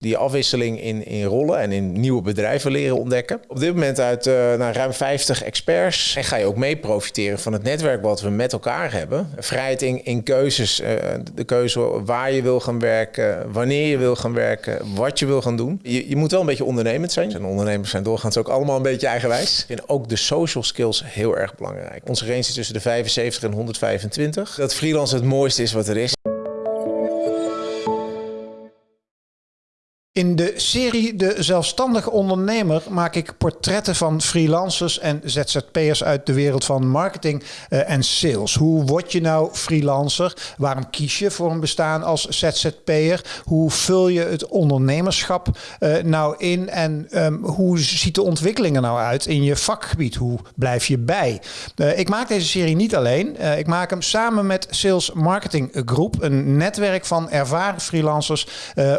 die afwisseling in, in rollen en in nieuwe bedrijven leren ontdekken. Op dit moment uit uh, ruim 50 experts. En ga je ook mee profiteren van het netwerk wat we met elkaar hebben. Vrijheid in, keuzes. Uh, de keuze waar je wil gaan werken, wanneer je wil gaan werken, wat je wil gaan doen. Je, je moet wel een beetje ondernemend zijn. En ondernemers zijn doorgaans ook allemaal een beetje eigenwijs. Vind ook de social skills heel erg belangrijk. Onze range is tussen de 75 en 125. Dat freelance het mooiste is wat er is. In de serie De Zelfstandige Ondernemer maak ik portretten van freelancers en ZZP'ers uit de wereld van marketing uh, en sales. Hoe word je nou freelancer? Waarom kies je voor een bestaan als ZZP'er? Hoe vul je het ondernemerschap uh, nou in? En um, hoe ziet de ontwikkeling er nou uit in je vakgebied? Hoe blijf je bij? Uh, ik maak deze serie niet alleen. ik maak hem samen met Sales Marketing Group, een netwerk van ervaren freelancers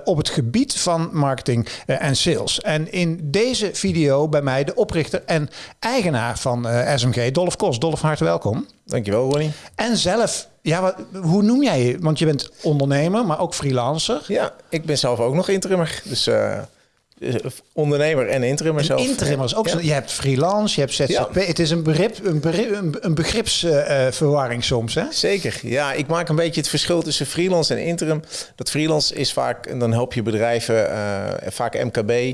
op het gebied van marketing uh, en sales. En in deze video bij mij de oprichter en eigenaar van uh, SMG, Dolf Kos. Dolf, hartelijk welkom. Dankjewel, Ronnie. En zelf, ja, wat, hoe noem jij je? Want je bent ondernemer, maar ook freelancer. Ja, ik ben zelf ook nog interimmer. Dus... Uh ondernemer en interimmer zelf. Interimmers ook. Ja. Je hebt freelance, je hebt ZZP. Ja. Het is een, begrip, een, begrip, een begripsverwarring uh, soms, hè? Zeker. Ja, ik maak een beetje het verschil tussen freelance en interim. Dat freelance is vaak, en dan help je bedrijven, uh, vaak MKB,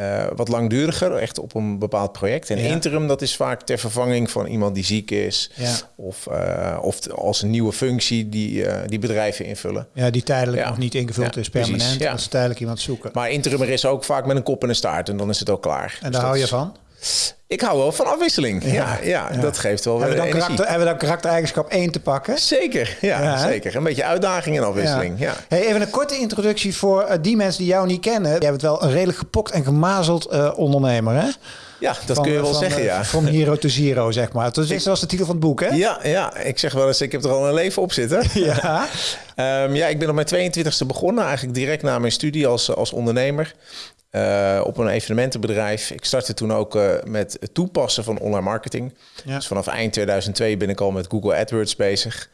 uh, wat langduriger, echt op een bepaald project. En ja. interim, dat is vaak ter vervanging van iemand die ziek is. Ja. Of, uh, of als een nieuwe functie die, uh, die bedrijven invullen. Ja, die tijdelijk ja. nog niet ingevuld is, permanent. Als ze tijdelijk iemand zoeken. Maar interim is ook vaak met een kop en een staart. En dan is het ook klaar. En daar dus hou je van? Ik hou wel van afwisseling. Ja, ja, ja. dat geeft wel hebben weer we dan karakter, Hebben we dan karaktereigenschap 1 te pakken? Zeker, ja, zeker. Een beetje uitdaging en afwisseling. Ja. Hey, even een korte introductie voor uh, die mensen die jou niet kennen. Jij bent wel een redelijk gepokt en gemazeld uh, ondernemer, hè? Ja, dat van, kun je wel van, zeggen, uh, ja. From hero to zero, zeg maar. Dat is zoals de titel van het boek, hè? Ja, ja, ik zeg wel eens, ik heb er al een leven op zitten. Ja. um, ja, ik ben op mijn 22e begonnen, eigenlijk direct na mijn studie als, als ondernemer. Uh, op een evenementenbedrijf. Ik startte toen ook uh, met het toepassen van online marketing. Ja. Dus vanaf eind 2002 ben ik al met Google AdWords bezig.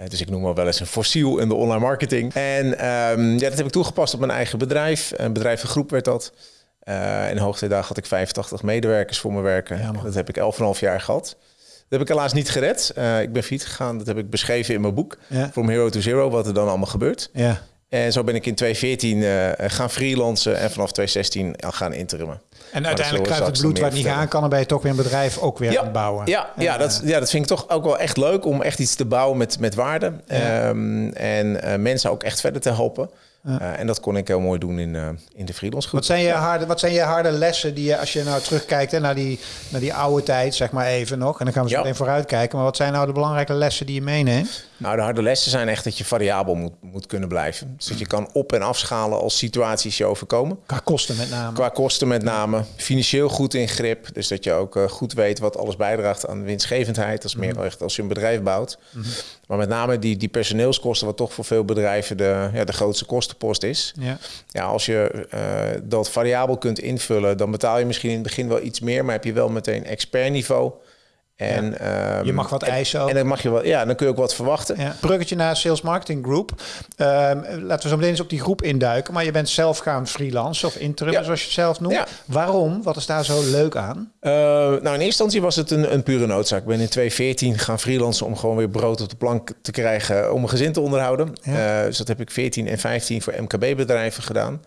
Uh, dus ik noem me wel eens een fossiel in de online marketing. En um, ja, dat heb ik toegepast op mijn eigen bedrijf. Een bedrijvengroep werd dat. in hoogtijdagen had ik 85 medewerkers voor me werken. Ja, dat heb ik 11,5 jaar gehad. Dat heb ik helaas niet gered. ik ben fiets gegaan. Dat heb ik beschreven in mijn boek. Ja. From Hero to Zero, wat er dan allemaal gebeurt. Ja. En zo ben ik in 2014 uh, gaan freelancen en vanaf 2016 gaan interimmen. En uiteindelijk kruipt het bloed waar het niet aan kan, en ben je toch weer een bedrijf ook weer ja, aan het bouwen. Ja, ja, dat, ja, dat vind ik toch ook wel echt leuk om echt iets te bouwen met, met waarde. Ja. Um, en uh, mensen ook echt verder te helpen. Ja. Uh, en dat kon ik heel mooi doen in, uh, in de freelance groep. Wat zijn je harde, wat zijn je harde lessen die je, als je nou terugkijkt hè, naar, die, naar die oude tijd, zeg maar even nog. En dan gaan we zo ja. meteen vooruit kijken. Maar wat zijn nou de belangrijke lessen die je meeneemt? Nou, de harde lessen zijn echt dat je variabel moet, moet kunnen blijven. Dus dat je kan op- en afschalen als situaties je overkomen. Qua kosten met name. Qua kosten met name. Financieel goed in grip. Dus dat je ook uh, goed weet wat alles bijdraagt aan winstgevendheid. Dat is meer mm. echt als je een bedrijf bouwt. Mm -hmm. Maar met name die, die personeelskosten, wat toch voor veel bedrijven de, ja, de grootste kostenpost is. Ja. Ja, als je uh, dat variabel kunt invullen, dan betaal je misschien in het begin wel iets meer, maar heb je wel meteen expertniveau. En, ja. um, je mag wat eisen ook. En dan mag je wel, ja, dan kun je ook wat verwachten. Ja. Bruggetje naar Sales Marketing Group. Um, laten we zo meteen eens op die groep induiken. Maar je bent zelf gaan freelance of interim, ja. zoals je het zelf noemt. Waarom? Wat is daar zo leuk aan? Uh, nou, in eerste instantie was het een, een pure noodzaak. Ik ben in 2014 gaan freelancen om gewoon weer brood op de plank te krijgen om een gezin te onderhouden. Uh, dus dat heb ik 14 en 15 voor MKB-bedrijven gedaan.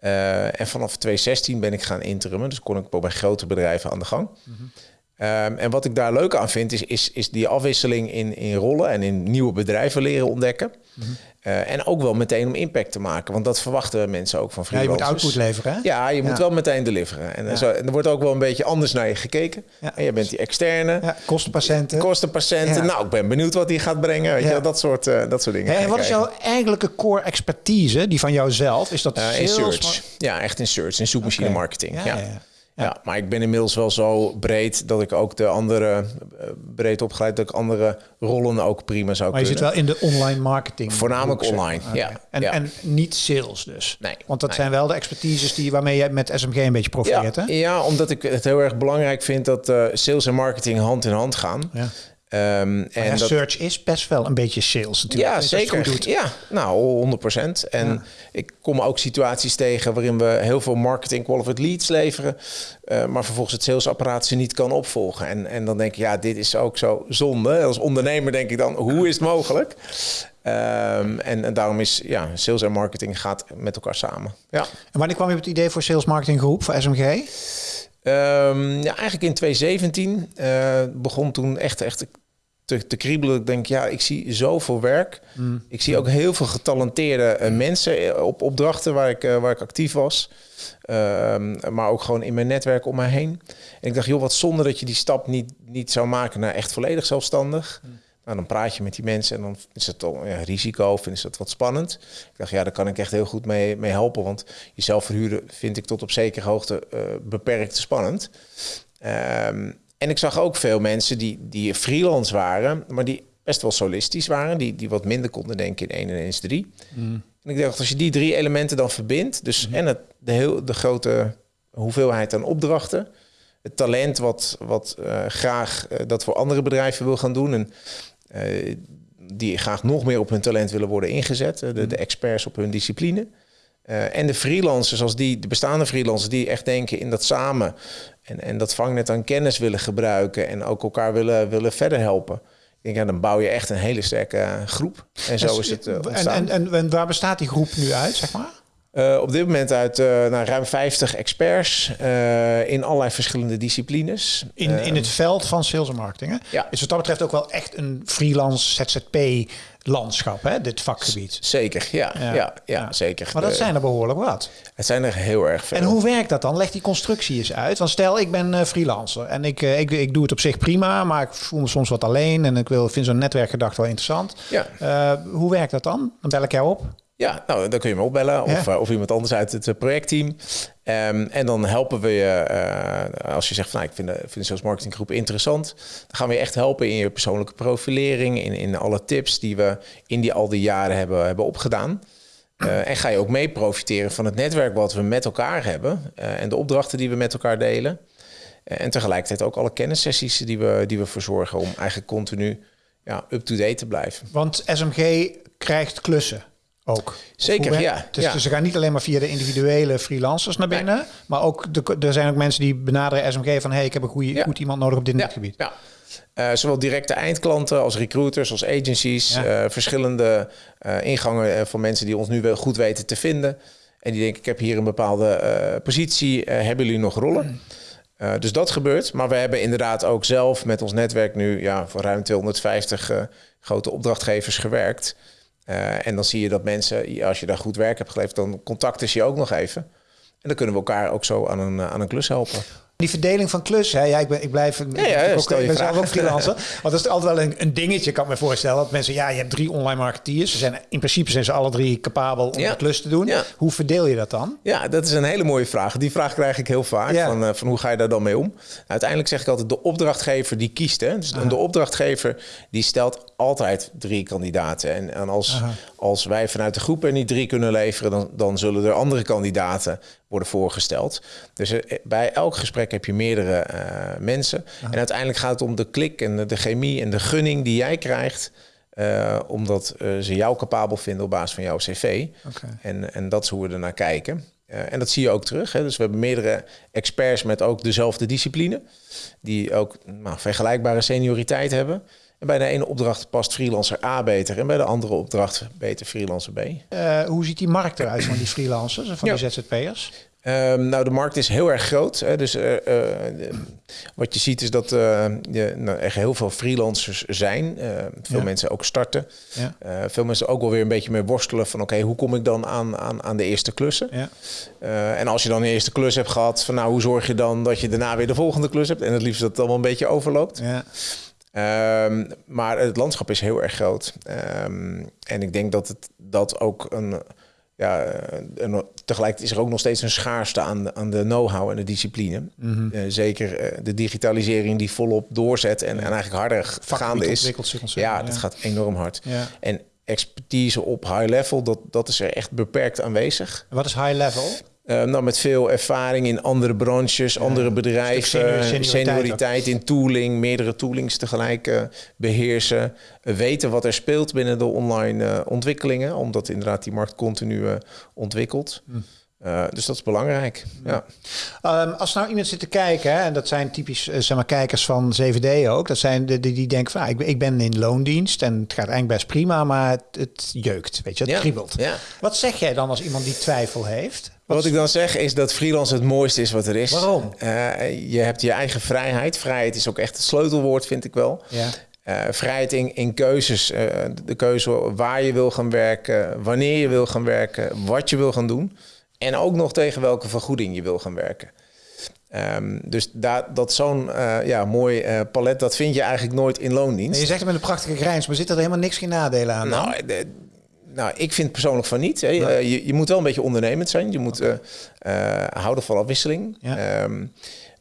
Uh, en vanaf 2016 ben ik gaan interimmen. Dus kon ik bij grote bedrijven aan de gang. Mm -hmm. Um, en wat ik daar leuk aan vind, is, is, is die afwisseling in, in rollen en in nieuwe bedrijven leren ontdekken. Mm -hmm. uh, en ook wel meteen om impact te maken, want dat verwachten mensen ook van freelancers. Ja, je moet output leveren, hè? Ja, je moet wel meteen deliveren. En, ja. zo, en er wordt ook wel een beetje anders naar je gekeken. Ja. En je bent die externe. Ja, kostenpatiënten. Kostenpatiënten. Nou, ik ben benieuwd wat die gaat brengen. Weet je, dat, soort, uh, dat soort dingen. Hey, en wat is jouw eigenlijke core expertise, die van jouzelf? Is dat uh, in search. Ja, echt in search, in zoekmachine okay. marketing. ja. Ja. maar ik ben inmiddels wel zo breed dat ik ook de andere, uh, breed opgeleid, dat ik andere rollen ook prima zou maar kunnen. Maar je zit wel in de online marketing? Voornamelijk online, okay. ja. En, ja. en niet sales dus? Nee. Want dat nee. zijn wel de expertises die, waarmee je met SMG een beetje profiteert, ja, hè? Ja, omdat ik het heel erg belangrijk vind dat uh, sales en marketing hand in hand gaan. Ja. Um, en dat, search is best wel een beetje sales natuurlijk. Ja, zeker. Ja, nou, 100% En ik kom ook situaties tegen waarin we heel veel marketing qualified leads leveren, uh, maar vervolgens het salesapparaat ze niet kan opvolgen. En, en dan denk ik, ja, dit is ook zo zonde. Als ondernemer denk ik dan, hoe is het mogelijk? Um, en, en, daarom is ja, sales en marketing gaat met elkaar samen. Ja. En wanneer kwam je op het idee voor sales marketing groep voor SMG? Um, ja, eigenlijk in 2017 uh, eh, begon toen echt, echt te, te kriebelen. Ik denk, ja, ik zie zoveel werk. Mm. Ik zie ook heel veel getalenteerde uh, mensen op opdrachten waar ik, uh, waar ik actief was. Uh, maar ook gewoon in mijn netwerk om mij heen. En ik dacht, joh, wat zonde dat je die stap niet, niet zou maken naar echt volledig zelfstandig. Mm. Nou, dan praat je met die mensen en dan is het toch ja, risico of is dat wat spannend. Ik dacht, ja, daar kan ik echt heel goed mee, mee helpen. Want jezelf verhuren vind ik tot op zekere hoogte uh, beperkt spannend. Um, en ik zag ook veel mensen die, die freelance waren, maar die best wel solistisch waren, die, die wat minder konden denken in 1 en 1 is 3. Mm. En ik dacht, als je die drie elementen dan verbindt, dus mm-hmm. en het, de, heel, de grote hoeveelheid aan opdrachten, het talent wat, wat uh, graag uh, dat voor andere bedrijven wil gaan doen en uh, die graag nog meer op hun talent willen worden ingezet, de, de mm-hmm. experts op hun discipline. Uh, en de freelancers, als die, de bestaande freelancers, die echt denken in dat samen en, en dat vangnet aan kennis willen gebruiken en ook elkaar willen, willen verder helpen. Ik denk, ja, dan bouw je echt een hele sterke eh, groep. En zo is het uh, en, en, en, waar bestaat die groep nu uit, zeg maar? Uh, op dit moment uit uh, nou, ruim 50 experts uh, in allerlei verschillende disciplines. In, in het veld van sales en marketing. Hè? Ja. Is wat dat betreft ook wel echt een freelance ZZP landschap, hè, dit vakgebied. Zeker, ja, ja. ja, zeker. Maar dat zijn er behoorlijk wat. Het zijn er heel erg veel. En hoe werkt dat dan? Leg die constructie eens uit. Want stel, ik ben uh, freelancer en ik, uh, ik, ik doe het op zich prima, maar ik voel me soms wat alleen en ik wil, vind zo'n netwerkgedachte wel interessant. Ja. Uh, hoe werkt dat dan? Dan bel ik jou op. Ja, nou, dan kun je me opbellen of, of iemand anders uit het projectteam. Um, en dan helpen we je, uh, als je zegt van nou, ik vind de, vind de marketinggroep interessant, dan gaan we je echt helpen in je persoonlijke profilering, in, in alle tips die we in die al die jaren hebben, hebben opgedaan. Uh, en ga je ook mee profiteren van het netwerk wat we met elkaar hebben uh, en de opdrachten die we met elkaar delen. en tegelijkertijd ook alle kennissessies die we, die we verzorgen om eigenlijk continu ja, up-to-date te blijven. Want SMG krijgt klussen ook. Zeker, ja. Dus, dus, ze gaan niet alleen maar via de individuele freelancers naar binnen, maar ook de, er zijn ook mensen die benaderen SMG van hey, ik heb een goede, goed iemand nodig op dit ja. gebied. Ja. Uh, zowel directe eindklanten als recruiters, als agencies, uh, verschillende uh, ingangen van mensen die ons nu wel goed weten te vinden. En die denken, ik heb hier een bepaalde positie, hebben jullie nog rollen? Mm. dus dat gebeurt. Maar we hebben inderdaad ook zelf met ons netwerk nu ja, voor ruim 250 grote opdrachtgevers gewerkt. Uh, en dan zie je dat mensen, als je daar goed werk hebt geleverd, dan contacten ze je ook nog even. En dan kunnen we elkaar ook zo aan een, aan een klus helpen. Die verdeling van klussen, ja, ik, ben, ik blijf ja, ja, ik, ook, ik ben zelf ook freelancer. Want dat is altijd wel een, een dingetje, kan ik me voorstellen. Dat mensen, ja, je hebt drie online marketeers. Ze zijn, in principe zijn ze alle drie capabel om ja. de klus te doen. Hoe verdeel je dat dan? Ja, dat is een hele mooie vraag. Die vraag krijg ik heel vaak. Van, uh, van hoe ga je daar dan mee om? Uiteindelijk zeg ik altijd, de opdrachtgever die kiest. Hè? Dus de opdrachtgever die stelt altijd drie kandidaten. En, en als, als wij vanuit de groep er niet drie kunnen leveren... dan, dan zullen er andere kandidaten worden voorgesteld. Dus eh, bij elk gesprek heb je meerdere uh, mensen. En uiteindelijk gaat het om de klik en de, de chemie en de gunning die jij krijgt. Uh, omdat uh, ze jou capabel vinden op basis van jouw cv. Okay. En, en dat is hoe we er naar kijken. en dat zie je ook terug. Hè. Dus we hebben meerdere experts met ook dezelfde discipline. Die ook nou, vergelijkbare senioriteit hebben. En bij de ene opdracht past freelancer A beter en bij de andere opdracht beter freelancer B. Uh, hoe ziet die markt eruit van die freelancers en van die ZZP'ers? Um, nou, de markt is heel erg groot. Hè, dus uh, uh, wat je ziet is dat je, nou, er heel veel freelancers zijn. veel ja. mensen ook starten. Ja. veel mensen ook wel weer een beetje mee worstelen van... oké, hoe kom ik dan aan, aan, aan de eerste klussen? Ja. en als je dan een eerste klus hebt gehad... van nou, hoe zorg je dan dat je daarna weer de volgende klus hebt? En het liefst dat het allemaal een beetje overloopt. Um, maar het landschap is heel erg groot. Um, en ik denk dat het dat ook een. Ja, tegelijk is er ook nog steeds een schaarste aan de, aan de know-how en de discipline. Mm -hmm. uh, zeker uh, de digitalisering die volop doorzet en, en eigenlijk harder gaande is. Ja, ja, dat gaat enorm hard. Ja. En expertise op high level, dat, dat is er echt beperkt aanwezig. Wat is high level? Uh, nou, met veel ervaring in andere branches, andere bedrijven, senioriteit, in tooling, meerdere toolings tegelijk uh, beheersen, weten wat er speelt binnen de online ontwikkelingen, omdat inderdaad die markt continu ontwikkelt. Hm. Uh, dus dat is belangrijk. Ja. Um, als nou iemand zit te kijken, hè, en dat zijn typisch uh, zeg maar, kijkers van 7D ook, dat zijn de, die, die denken van ah, ik, ik, ben in loondienst en het gaat eigenlijk best prima, maar het, het jeukt, weet je, het ja. kriebelt. Ja. Wat zeg jij dan als iemand die twijfel heeft? Wat, wat ik dan zeg is dat freelance het mooiste is wat er is. Waarom? Uh, je hebt je eigen vrijheid. Vrijheid is ook echt het sleutelwoord, vind ik wel. Ja. Uh, vrijheid in, in keuzes. Uh, de keuze waar je wil gaan werken, wanneer je wil gaan werken, wat je wil gaan doen. En ook nog tegen welke vergoeding je wil gaan werken. Um, dus daar, dat zo'n uh, ja, mooi uh, palet, dat vind je eigenlijk nooit in loondienst. je zegt het met een prachtige grijns, maar zit er helemaal niks geen nadelen aan? Nou, de, nou, ik vind persoonlijk van niet. Hè. Uh, je, je, moet wel een beetje ondernemend zijn. Je moet houden van afwisseling. Ja. Um,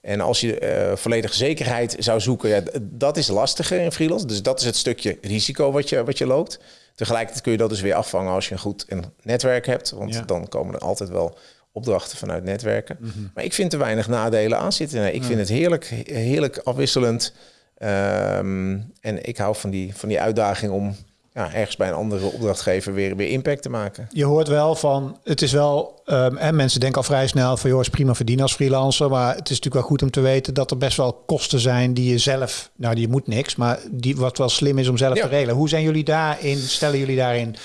en als je volledige zekerheid zou zoeken, ja, dat is lastiger in freelance. Dus dat is het stukje risico wat je, wat je loopt. Tegelijkertijd kun je dat dus weer afvangen als je een goed netwerk hebt. Want dan komen er altijd wel opdrachten vanuit netwerken. Mhm. Maar ik vind er weinig nadelen aan zitten. Nee, ik vind het heerlijk, heerlijk afwisselend. Um, en ik hou van die, van die uitdaging om ja, ergens bij een andere opdrachtgever weer, weer impact te maken. Je hoort wel van, het is wel, um, en mensen denken al vrij snel van, joh, is prima verdienen als freelancer, maar het is natuurlijk wel goed om te weten dat er best wel kosten zijn die je zelf, nou, die moet niks, maar die wat wel slim is om zelf te regelen. Hoe zijn jullie daarin, stellen jullie daarin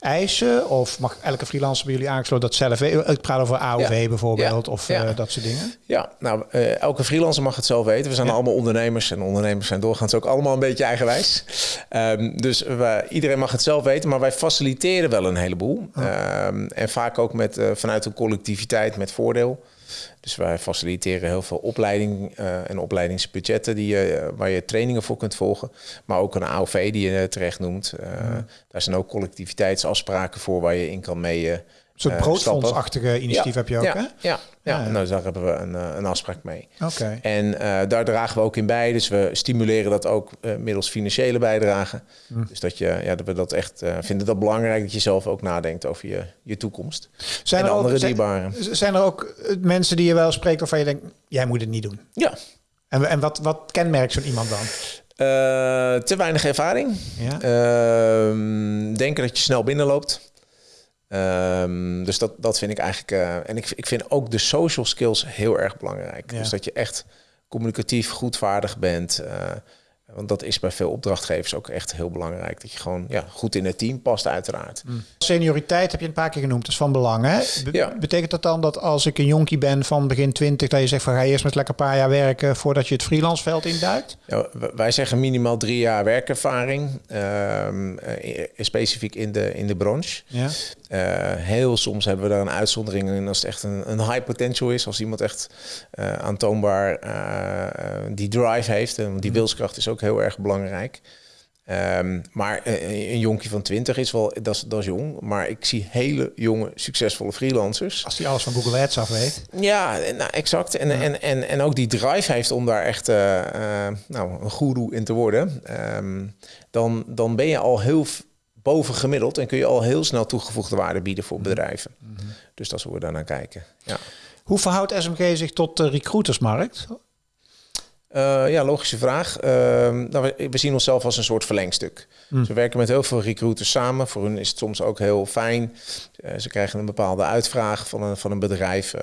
eisen? Of mag elke freelancer bij jullie aangesloten dat zelf... Ik praat over AOV bijvoorbeeld of uh, dat soort dingen. Ja, nou, uh, elke freelancer mag het zelf weten. We zijn allemaal ondernemers en ondernemers zijn doorgaans ook allemaal een beetje eigenwijs. Um, dus we, iedereen mag het zelf weten, maar wij faciliteren wel een heleboel. Oh. Um, en vaak ook met, uh, vanuit een collectiviteit met voordeel. Dus wij faciliteren heel veel opleiding uh, en opleidingsbudgetten die je, uh, waar je trainingen voor kunt volgen. Maar ook een AOV die je terecht noemt. Uh, Daar zijn ook collectiviteitsafspraken voor waar je in kan mee soort uh, broodfondsachtige initiatief heb je ook, ja, hè? Ja, ja. Nou, daar hebben we een, uh, een afspraak mee. Oké. En uh, daar dragen we ook in bij. Dus we stimuleren dat ook middels financiële bijdrage. Hm. Dus dat, je, ja, dat we dat echt vinden dat belangrijk dat je zelf ook nadenkt over je, je toekomst. Zijn en er andere ook, dierbaren. Zijn, zijn er ook mensen die je wel spreekt waarvan je denkt, jij moet het niet doen? Ja. En, en wat, wat kenmerkt zo'n iemand dan? te weinig ervaring. Ja. Ehm, denken dat je snel binnenloopt. Um, dus dat, dat vind ik eigenlijk. Uh, en ik, ik vind ook de social skills heel erg belangrijk. Dus dat je echt communicatief goedvaardig bent. Uh, want dat is bij veel opdrachtgevers ook echt heel belangrijk. Dat je gewoon ja, goed in het team past, uiteraard. Mm. Senioriteit heb je een paar keer genoemd. Dat is van belang. Hè? ja. Betekent dat dan dat als ik een jonkie ben van begin 20, dat je zegt van ga eerst met lekker een paar jaar werken voordat je het freelanceveld induikt? Ja, wij zeggen minimaal drie jaar werkervaring. Um, specifiek in de, in de branche. Ja. Uh, heel soms hebben we daar een uitzondering in als het echt een, een high potential is. Als iemand echt uh, aantoonbaar uh, die drive heeft. En die mm. wilskracht is ook heel erg belangrijk. Um, maar een jonkie van 20 is wel, dat is, dat is jong. Maar ik zie hele jonge, succesvolle freelancers. Als die alles van Google Ads af weet. Ja, nou, exact. En, en, en, en ook die drive heeft om daar echt uh, uh, nou, een goeroe in te worden. Um, dan, dan ben je al heel boven gemiddeld en kun je al heel snel toegevoegde waarde bieden voor bedrijven. Mm -hmm. Dus dat hoe we daar naar kijken. Ja. Hoe verhoudt SMG zich tot de recruitersmarkt? Uh, ja, logische vraag. Uh, nou, we, zien onszelf als een soort verlengstuk. Mm. Dus we werken met heel veel recruiters samen. Voor hun is het soms ook heel fijn. Uh, ze krijgen een bepaalde uitvraag van een, van een bedrijf.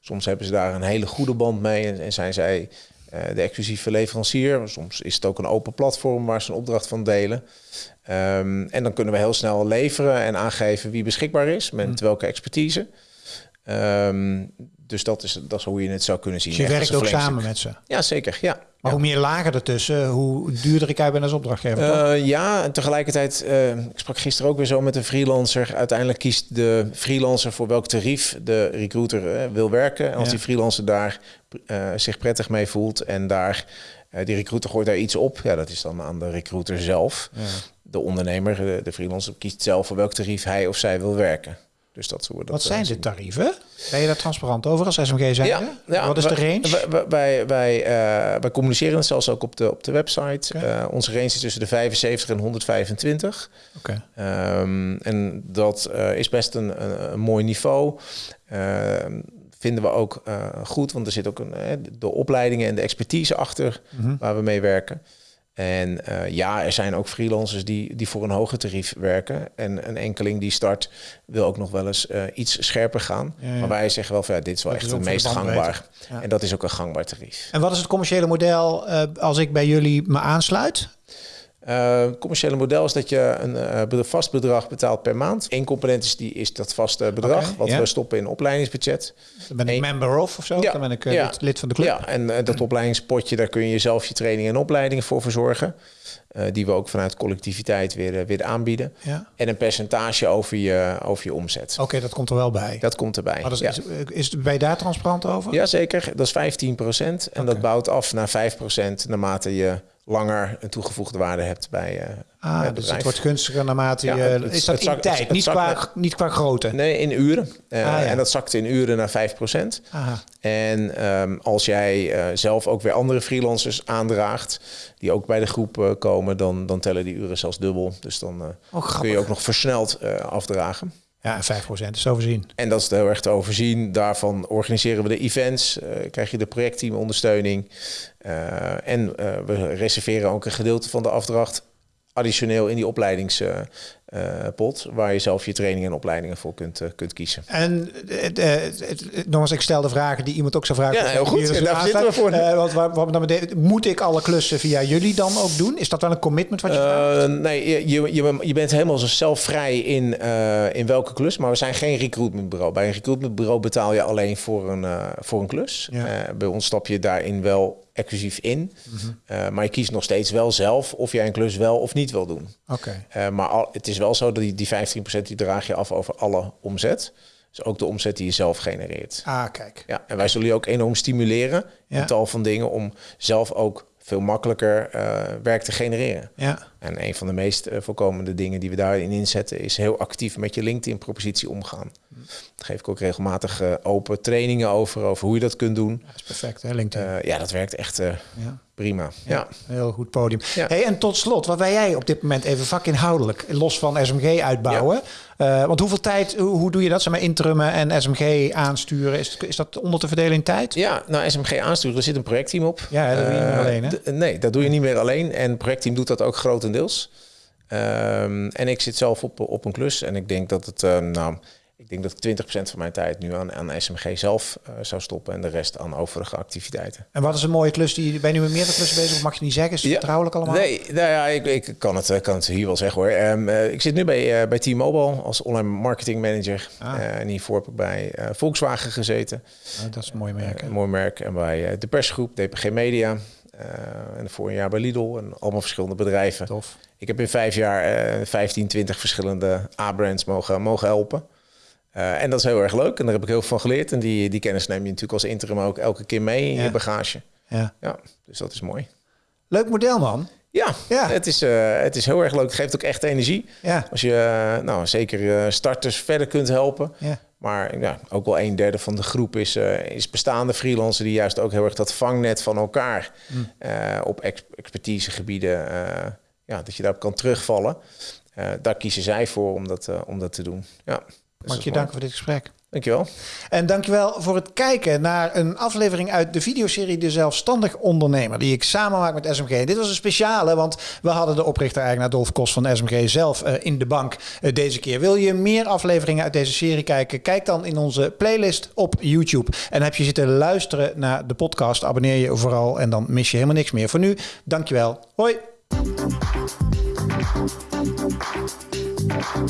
soms hebben ze daar een hele goede band mee en, en zijn zij de exclusieve leverancier. Soms is het ook een open platform waar ze een opdracht van delen. Um, en dan kunnen we heel snel leveren en aangeven wie beschikbaar is, met mm. welke expertise. Um, dus dat is, dat is hoe je het zou kunnen zien. Dus je werkt ook samen met ze? Ja, zeker. Ja. Maar hoe meer lagen ertussen, hoe duurder ik ben als opdrachtgever? Uh, ja, en tegelijkertijd, uh, ik sprak gisteren ook weer zo met een freelancer. Uiteindelijk kiest de freelancer voor welk tarief de recruiter uh, wil werken. En als ja. die freelancer daar zich prettig mee voelt en daar die recruiter gooit daar iets op, ja, dat is dan aan de recruiter zelf. Ja. De ondernemer, de, de freelancer, kiest zelf voor welk tarief hij of zij wil werken. Dus dat wordt Wat zijn de tarieven? Ben je daar transparant over als SMG zijn? Ja, ja, Wat is de range? Wij, wij, wij, uh, wij communiceren het zelfs ook op de, op de website. Okay. Uh, onze range is tussen de 75 en 125. Okay. Um, en dat uh, is best een, een, een mooi niveau. Ehm, vinden we ook uh, goed, want er zit ook een, de opleidingen en de expertise achter mm -hmm. waar we mee werken. En uh, ja, er zijn ook freelancers die, die voor een hoger tarief werken. En een enkeling die start wil ook nog wel eens uh, iets scherper gaan. Ja, ja. Maar wij zeggen wel van ja, dit is wel dat echt het meest gangbaar. Ja. En dat is ook een gangbaar tarief. En wat is het commerciële model uh, als ik bij jullie me aansluit? Uh, het commerciële model is dat je een uh, vast bedrag betaalt per maand. Eén component is, die, is dat vaste bedrag, okay, wat yeah. we stoppen in opleidingsbudget. Dan ben ik Eén, member of of zo? Ja, dan ben ik uh, ja, lid, van de club. Ja, en dat opleidingspotje, daar kun je zelf je training en opleidingen voor verzorgen. Die we ook vanuit collectiviteit weer, weer aanbieden. Ja. En een percentage over je, over je omzet. Oké, okay, dat komt er wel bij. Dat komt erbij. Maar dat is, is, ben je daar transparant over? Jazeker, dat is 15 procent. En okay. dat bouwt af naar 5 procent naarmate je langer een toegevoegde waarde hebt bij, uh, ah, bij dus het wordt gunstiger naarmate je... Het, is dat het in zak, tijd, het, niet, qua, naar, niet qua grootte? Nee, in uren. Uh, ah, ja. En dat zakt in uren naar 5 procent. En um, als jij uh, zelf ook weer andere freelancers aandraagt... die ook bij de groep komen, dan, dan tellen die uren zelfs dubbel. Dus dan oh, kun je ook nog versneld afdragen. Ja, 5% is overzien. En dat is heel erg te overzien. Daarvan organiseren we de events, uh, krijg je de projectteamondersteuning. Uh, en uh, we reserveren ook een gedeelte van de afdracht additioneel in die opleidingspot, uh, waar je zelf je trainingen en opleidingen voor kunt, uh, kunt kiezen. En uh, nogmaals, ik stel de vragen die iemand ook zou vragen. Ja, heel goed. En daar zitten we voor. waar, waar dan meteen, moet ik alle klussen via jullie dan ook doen? Is dat wel een commitment wat je vraagt? Nee, je, je, je bent helemaal zo zelf vrij in, in welke klus, maar we zijn geen recruitmentbureau. Bij een recruitmentbureau betaal je alleen voor een, voor een klus. Ja. bij ons stap je daarin wel exclusief in. Uh, maar je kiest nog steeds wel zelf of jij een klus wel of niet wil doen. Oké. Okay. Uh, maar al, het is wel zo dat die, die 15% die draag je af over alle omzet. Dus ook de omzet die je zelf genereert. Ah, kijk. Ja, en wij zullen je ook enorm stimuleren Ja. in tal van dingen om zelf ook veel makkelijker uh, werk te genereren. Ja. En een van de meest uh, voorkomende dingen die we daarin inzetten is heel actief met je LinkedIn-propositie omgaan. Daar geef ik ook regelmatig uh, open trainingen over, over hoe je dat kunt doen. Dat is perfect, hè, LinkedIn? Ja, dat werkt echt ja. prima. Ja. ja. Heel goed podium. Hey, en tot slot, wat ben jij op dit moment even vakinhoudelijk, los van SMG uitbouwen? Ja. want hoeveel tijd, hoe, hoe doe je dat? Zeg maar interimmen en SMG aansturen, is, is dat onder te verdelen in tijd? Ja, nou SMG aansturen, er zit een projectteam op. Ja, dat doe je niet meer alleen, hè? Nee, dat doe je niet meer alleen. En het projectteam doet dat ook grotendeels. Um, en ik zit zelf op, op een klus en ik denk dat het, uh, nou, ik denk dat ik 20% van mijn tijd nu aan, aan SMG zelf uh, zou stoppen en de rest aan overige activiteiten. En wat is een mooie klus? Die, ben je nu met meerdere klussen bezig of mag je niet zeggen? Is het ja, vertrouwelijk allemaal? Nee, nou ja, ik, ik kan, het, kan het hier wel zeggen hoor. Um, uh, ik zit nu bij, uh, bij T-Mobile als online marketing manager. Ah. en hiervoor heb ik bij Volkswagen gezeten. Ah, dat is een mooi merk. een mooi merk. En bij de persgroep, DPG Media. en voor een jaar bij Lidl en allemaal verschillende bedrijven. Tof. Ik heb in vijf jaar uh, 15, 20 verschillende A-brands mogen, mogen helpen. Uh, en dat is heel erg leuk. En daar heb ik heel veel van geleerd. En die, die kennis neem je natuurlijk als interim ook elke keer mee in ja. je bagage. Ja. ja, dus dat is mooi. Leuk model, man. Ja, ja. Het, is, uh, het is heel erg leuk. Het geeft ook echt energie. Ja. Als je uh, nou, zeker starters verder kunt helpen. Ja. Maar ja, ook wel een derde van de groep is, uh, is bestaande freelancers die juist ook heel erg dat vangnet van elkaar mm. op ex expertisegebieden ja, dat je daarop kan terugvallen. Daar kiezen zij voor om dat, om dat te doen. Ja, dus Mag je danken voor dit gesprek. Dankjewel. En dankjewel voor het kijken naar een aflevering uit de videoserie De Zelfstandig Ondernemer, die ik samen maak met SMG. Dit was een speciale, want we hadden de oprichter-eigenaar Dolf Kos van SMG zelf uh, in de bank uh, deze keer. Wil je meer afleveringen uit deze serie kijken? Kijk dan in onze playlist op YouTube. En heb je zitten luisteren naar de podcast, abonneer je vooral en dan mis je helemaal niks meer. Voor nu, dankjewel. Hoi. you